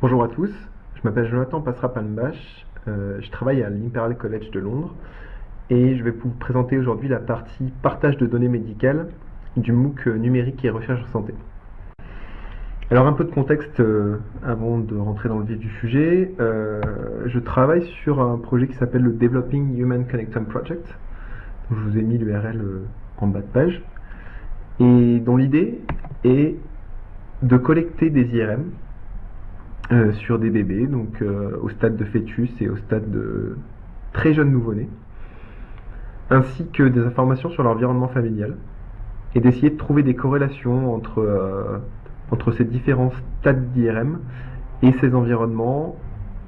Bonjour à tous, je m'appelle Jonathan Passera-Palmbach, euh, je travaille à l'Imperial College de Londres et je vais vous présenter aujourd'hui la partie partage de données médicales du MOOC numérique et recherche en santé. Alors un peu de contexte euh, avant de rentrer dans le vif du sujet. Euh, je travaille sur un projet qui s'appelle le Developing Human Connectome Project. je vous ai mis l'URL en bas de page. Et dont l'idée est de collecter des IRM euh, sur des bébés, donc euh, au stade de fœtus et au stade de très jeunes nouveau-nés, ainsi que des informations sur l'environnement familial, et d'essayer de trouver des corrélations entre, euh, entre ces différents stades d'IRM et ces environnements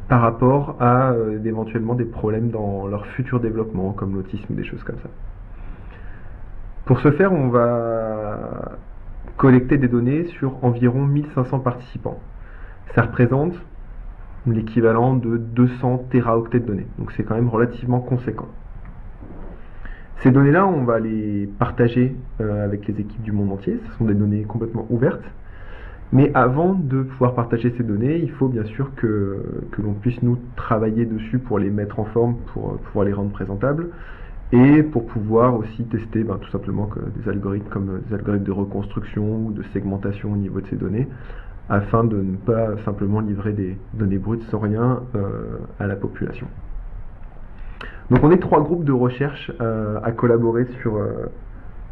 par rapport à éventuellement des problèmes dans leur futur développement, comme l'autisme des choses comme ça. Pour ce faire, on va collecter des données sur environ 1500 participants ça représente l'équivalent de 200 téraoctets de données. Donc c'est quand même relativement conséquent. Ces données-là, on va les partager euh, avec les équipes du monde entier. Ce sont des données complètement ouvertes. Mais avant de pouvoir partager ces données, il faut bien sûr que, que l'on puisse nous travailler dessus pour les mettre en forme, pour euh, pouvoir les rendre présentables, et pour pouvoir aussi tester ben, tout simplement des algorithmes comme euh, des algorithmes de reconstruction ou de segmentation au niveau de ces données, afin de ne pas simplement livrer des données brutes sans rien euh, à la population. Donc on est trois groupes de recherche à collaborer sur,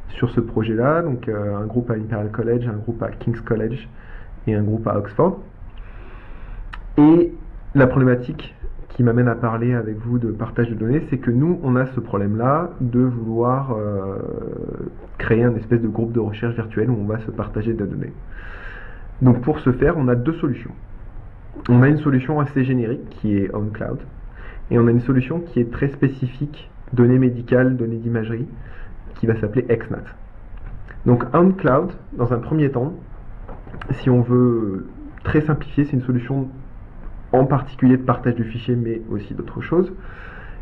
sur ce projet-là, donc un groupe à l'Imperial College, un groupe à King's College et un groupe à Oxford. Et la problématique qui m'amène à parler avec vous de partage de données, c'est que nous, on a ce problème-là de vouloir créer un espèce de groupe de recherche virtuel où on va se partager des données. Donc pour ce faire, on a deux solutions. On a une solution assez générique qui est OnCloud, et on a une solution qui est très spécifique, données médicales, données d'imagerie, qui va s'appeler XNAT. Donc OnCloud, dans un premier temps, si on veut très simplifier, c'est une solution en particulier de partage du fichier, mais aussi d'autres choses,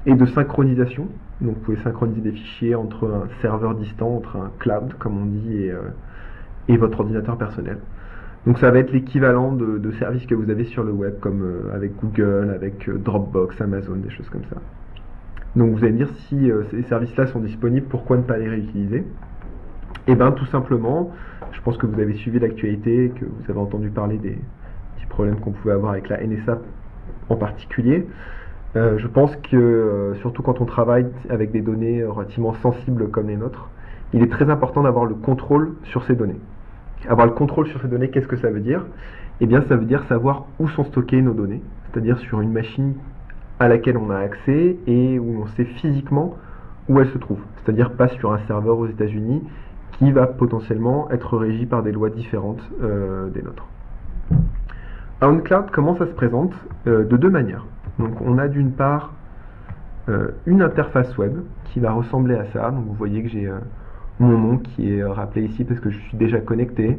et de synchronisation. Donc vous pouvez synchroniser des fichiers entre un serveur distant, entre un cloud, comme on dit, et, euh, votre ordinateur personnel. Donc ça va être l'équivalent de, services que vous avez sur le web, comme euh, avec Google, avec euh, Dropbox, Amazon, des choses comme ça. Donc vous allez me dire si euh, ces services-là sont disponibles, pourquoi ne pas les réutiliser? Eh bien tout simplement, je pense que vous avez suivi l'actualité, que vous avez entendu parler des petits problèmes qu'on pouvait avoir avec la NSA en particulier. je pense que surtout quand on travaille avec des données relativement sensibles comme les nôtres, il est très important d'avoir le contrôle sur ces données. Avoir le contrôle sur ces données, qu'est-ce que ça veut dire? Eh bien, ça veut dire savoir où sont stockées nos données, c'est-à-dire sur une machine à laquelle on a accès et où on sait physiquement où elle se trouve, c'est-à-dire pas sur un serveur aux États-Unis qui va potentiellement être régi par des lois différentes euh, des nôtres. OnCloud, comment ça se présente euh, De deux manières. Donc, on a d'une part euh, une interface web qui va ressembler à ça. Donc, vous voyez que j'ai mon nom qui est rappelé ici parce que je suis déjà connecté.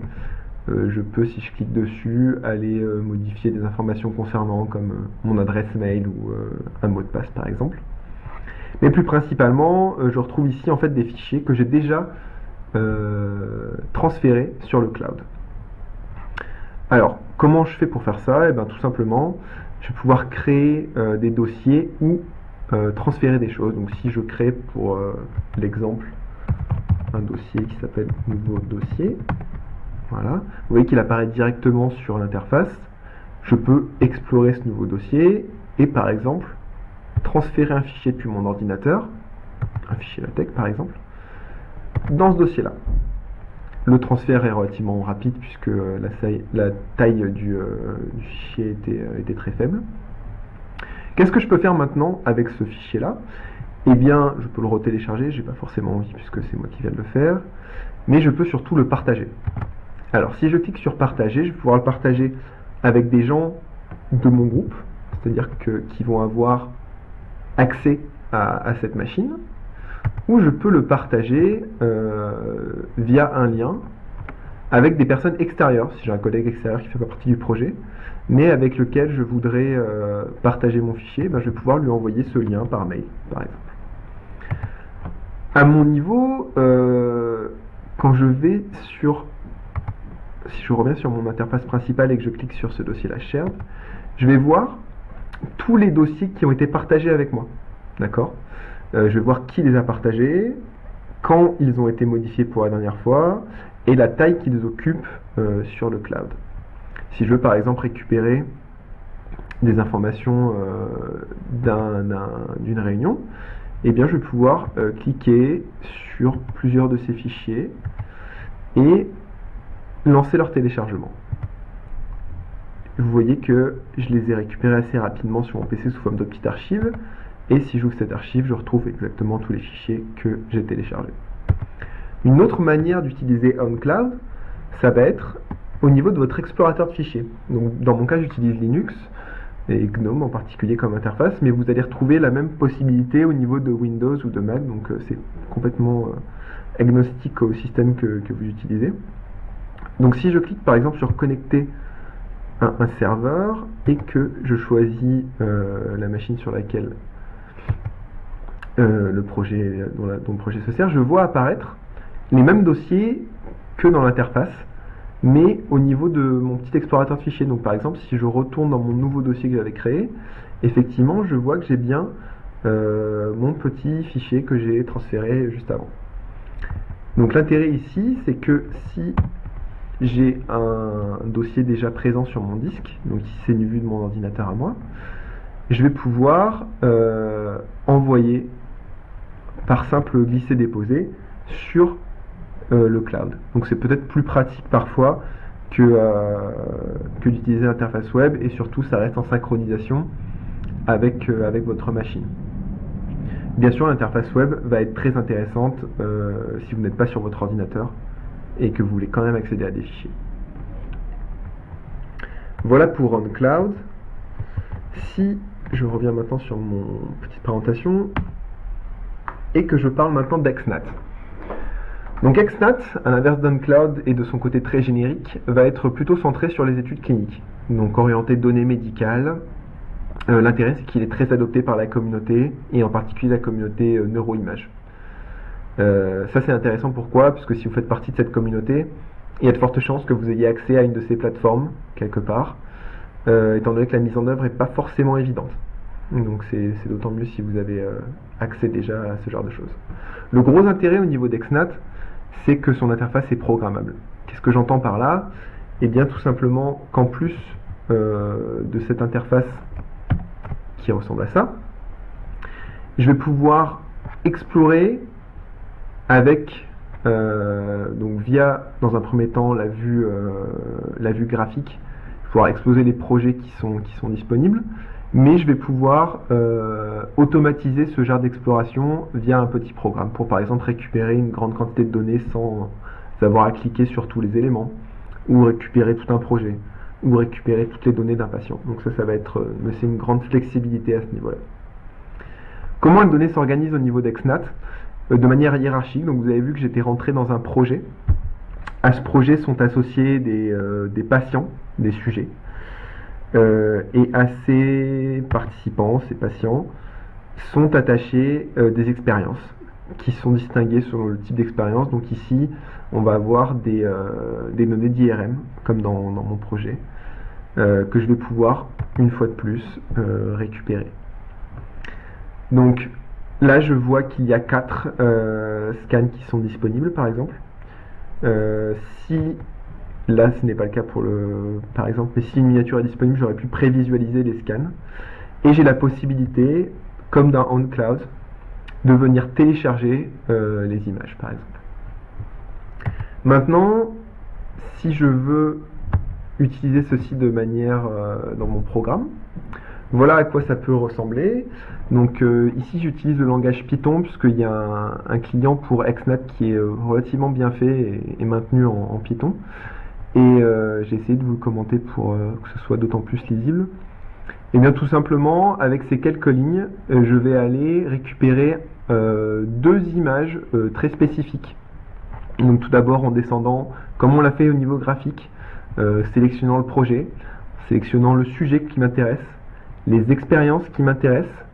Euh, je peux, si je clique dessus, aller euh, modifier des informations concernant comme euh, mon adresse mail ou un mot de passe par exemple. Mais plus principalement, je retrouve ici en fait des fichiers que j'ai déjà transférés sur le cloud. Alors, comment je fais pour faire ça? Eh bien, tout simplement, je vais pouvoir créer des dossiers ou transférer des choses. Donc, si je crée pour l'exemple un dossier qui s'appelle nouveau dossier. Voilà. Vous voyez qu'il apparaît directement sur l'interface. Je peux explorer ce nouveau dossier et par exemple transférer un fichier depuis mon ordinateur, un fichier LaTeX par exemple, dans ce dossier-là. Le transfert est relativement rapide puisque la, la taille du, euh, fichier était, euh, était, très faible. Qu'est-ce que je peux faire maintenant avec ce fichier-là? Eh bien, je peux le retélécharger, j'ai pas forcément envie puisque c'est moi qui viens de le faire, mais je peux surtout le partager. Alors, si je clique sur partager, je vais pouvoir le partager avec des gens de mon groupe, c'est-à-dire qui vont avoir accès à, cette machine, ou je peux le partager euh, via un lien avec des personnes extérieures, si j'ai un collègue extérieur qui fait pas partie du projet, mais avec lequel je voudrais partager mon fichier, ben, je vais pouvoir lui envoyer ce lien par mail, par exemple. À mon niveau, quand je vais sur, si je reviens sur mon interface principale et que je clique sur ce dossier-là, shared, je vais voir tous les dossiers qui ont été partagés avec moi. D'accord? Euh, Je vais voir qui les a partagés, quand ils ont été modifiés pour la dernière fois, et la taille qu'ils occupent euh, sur le cloud. Si je veux par exemple récupérer des informations euh, d'une réunion, eh bien je vais pouvoir cliquer sur plusieurs de ces fichiers et lancer leur téléchargement vous voyez que je les ai récupérés assez rapidement sur mon PC sous forme de petite archive. Et si j'ouvre cette archive, je retrouve exactement tous les fichiers que j'ai téléchargés. Une autre manière d'utiliser OnCloud, ça va être au niveau de votre explorateur de fichiers. Dans mon cas, j'utilise Linux et GNOME en particulier comme interface, mais vous allez retrouver la même possibilité au niveau de Windows ou de Mac, donc euh, c'est complètement euh, agnostique au système que, vous utilisez. Donc si je clique par exemple sur connecter un, serveur et que je choisis euh, la machine sur laquelle euh, le projet, dont, le projet se sert, je vois apparaître les mêmes dossiers que dans l'interface, mais au niveau de mon petit explorateur de fichiers. Donc par exemple, si je retourne dans mon nouveau dossier que j'avais créé, effectivement, je vois que j'ai bien euh, mon petit fichier que j'ai transféré juste avant. Donc l'intérêt ici, c'est que si j'ai un dossier déjà présent sur mon disque, donc c'est une vue de mon ordinateur à moi, je vais pouvoir euh, envoyer par simple glisser-déposer sur euh, le cloud. Donc c'est peut-être plus pratique parfois que, euh, que d'utiliser l'interface web et surtout ça reste en synchronisation avec, avec votre machine. Bien sûr l'interface web va être très intéressante si vous n'êtes pas sur votre ordinateur et que vous voulez quand même accéder à des fichiers. Voilà pour OnCloud. Si je reviens maintenant sur mon petite présentation et que je parle maintenant d'Exnat. Donc Exnat, à l'inverse d'OnCloud et de son côté très générique, va être plutôt centré sur les études cliniques, donc orienté données médicales. Euh, l'intérêt, c'est qu'il est très adopté par la communauté, et en particulier la communauté euh, neuroimage. Euh, ça c'est intéressant pourquoi? Parce que si vous faites partie de cette communauté, il y a de fortes chances que vous ayez accès à une de ces plateformes, quelque part, euh, étant donné que la mise en œuvre n'est pas forcément évidente. Donc c'est d'autant mieux si vous avez euh, accès déjà à ce genre de choses. Le gros intérêt au niveau d'Exnat, c'est que son interface est programmable. Qu'est-ce que j'entends par là? Eh bien tout simplement qu'en plus de cette interface qui ressemble à ça, je vais pouvoir explorer avec euh, donc via dans un premier temps la vue, euh, la vue graphique, pouvoir exposer les projets qui sont, qui sont disponibles, mais je vais pouvoir euh, automatiser ce genre d'exploration via un petit programme pour par exemple récupérer une grande quantité de données sans avoir à cliquer sur tous les éléments, ou récupérer tout un projet, ou récupérer toutes les données d'un patient. Donc ça, ça va être, c'est une grande flexibilité à ce niveau-là. Comment une donnée s'organise au niveau d'Exnat? De manière hiérarchique. Vous avez vu que j'étais rentré dans un projet. À ce projet sont associés des, euh, patients, des sujets. Euh, et à ces participants, ces patients, sont attachés des expériences qui sont distinguées selon le type d'expérience. Donc ici, on va avoir des, données d'IRM, comme dans, dans, mon projet, que je vais pouvoir, une fois de plus, récupérer. Donc Là, je vois qu'il y a quatre euh, scans qui sont disponibles, par exemple. Euh, si là, ce n'est pas le cas pour le, par exemple, mais si une miniature est disponible, j'aurais pu prévisualiser les scans. Et j'ai la possibilité, comme dans OnCloud, de venir télécharger euh, les images, par exemple. Maintenant, si je veux utiliser ceci de manière dans mon programme, voilà à quoi ça peut ressembler. Donc euh, ici j'utilise le langage Python puisqu'il y a un, client pour XNAT qui est euh, relativement bien fait et, maintenu en, Python. Et euh, j'ai essayé de vous le commenter pour que ce soit d'autant plus lisible. Et bien tout simplement, avec ces quelques lignes, je vais aller récupérer deux images très spécifiques. Donc tout d'abord en descendant, comme on l'a fait au niveau graphique, sélectionnant le projet, sélectionnant le sujet qui m'intéresse, les expériences qui m'intéressent,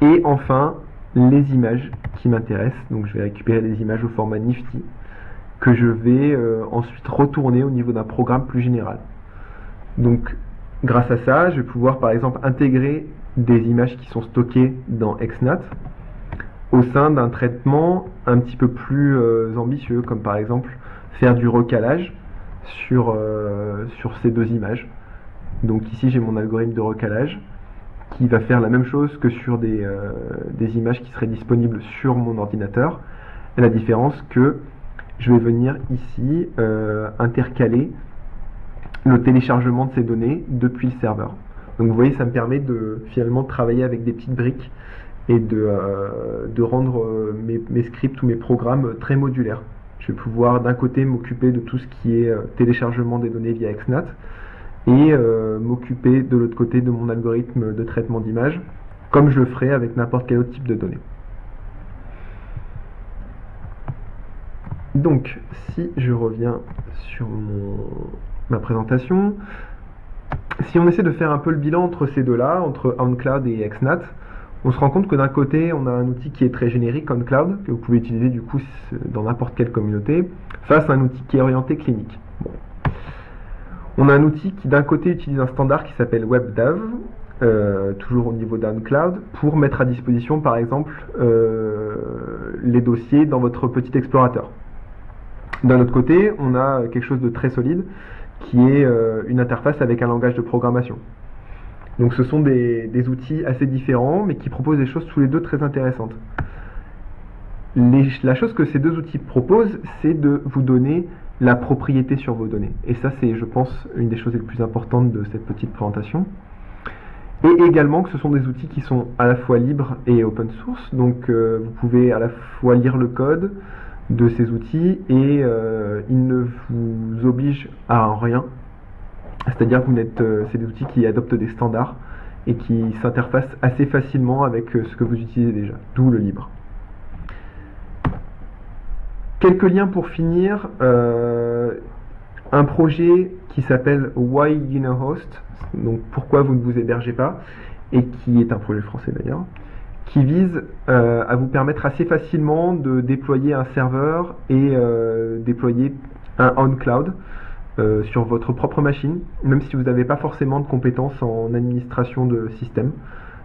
et enfin les images qui m'intéressent. Donc je vais récupérer des images au format Nifty que je vais euh, ensuite retourner au niveau d'un programme plus général. Donc grâce à ça, je vais pouvoir par exemple intégrer des images qui sont stockées dans XNAT au sein d'un traitement un petit peu plus euh, ambitieux, comme par exemple faire du recalage sur, euh, sur ces deux images. Donc ici j'ai mon algorithme de recalage qui va faire la même chose que sur des, des images qui seraient disponibles sur mon ordinateur. La différence que je vais venir ici euh, intercaler le téléchargement de ces données depuis le serveur. Donc vous voyez, ça me permet de finalement travailler avec des petites briques et de, euh, rendre euh, mes, scripts ou mes programmes très modulaires. Je vais pouvoir d'un côté m'occuper de tout ce qui est téléchargement des données via XNAT et m'occuper de l'autre côté de mon algorithme de traitement d'image comme je le ferais avec n'importe quel autre type de données. Donc, si je reviens sur ma présentation, si on essaie de faire un peu le bilan entre ces deux-là, entre OnCloud et XNAT, on se rend compte que d'un côté, on a un outil qui est très générique, OnCloud, que vous pouvez utiliser du coup dans n'importe quelle communauté, face à un outil qui est orienté clinique. On a un outil qui d'un côté utilise un standard qui s'appelle WebDAV, euh, toujours au niveau d'OnCloud, pour mettre à disposition par exemple euh, les dossiers dans votre petit explorateur. D'un autre côté, on a quelque chose de très solide qui est euh, une interface avec un langage de programmation. Donc ce sont des, outils assez différents mais qui proposent des choses tous les deux très intéressantes. la chose que ces deux outils proposent, c'est de vous donner la propriété sur vos données. Et ça, c'est, je pense, une des choses les plus importantes de cette petite présentation. Et également que ce sont des outils qui sont à la fois libres et open source. Donc euh, vous pouvez à la fois lire le code, de ces outils et euh, ils ne vous obligent à rien. C'est-à-dire que euh, c'est des outils qui adoptent des standards et qui s'interfacent assez facilement avec ce que vous utilisez déjà, d'où le libre. Quelques liens pour finir. un projet qui s'appelle Why You Host, donc pourquoi vous ne vous hébergez pas, et qui est un projet français d'ailleurs qui vise euh, à vous permettre assez facilement de déployer un serveur et euh, déployer un on-cloud euh, sur votre propre machine, même si vous n'avez pas forcément de compétences en administration de système.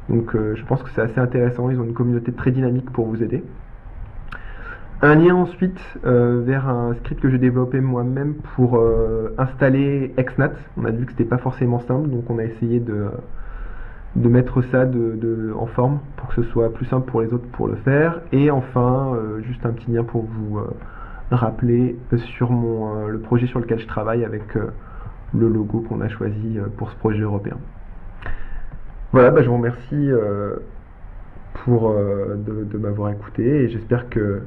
Donc je pense que c'est assez intéressant, ils ont une communauté très dynamique pour vous aider. Un lien ensuite vers un script que j'ai développé moi-même pour installer XNAT. On a vu que c'était pas forcément simple, donc on a essayé de de mettre ça de, en forme pour que ce soit plus simple pour les autres pour le faire. Et enfin, euh, juste un petit lien pour vous euh, rappeler sur mon, euh, le projet sur lequel je travaille avec le logo qu'on a choisi pour ce projet européen. Voilà, bah, je vous remercie pour, de m'avoir écouté et j'espère que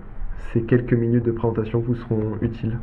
ces quelques minutes de présentation vous seront utiles.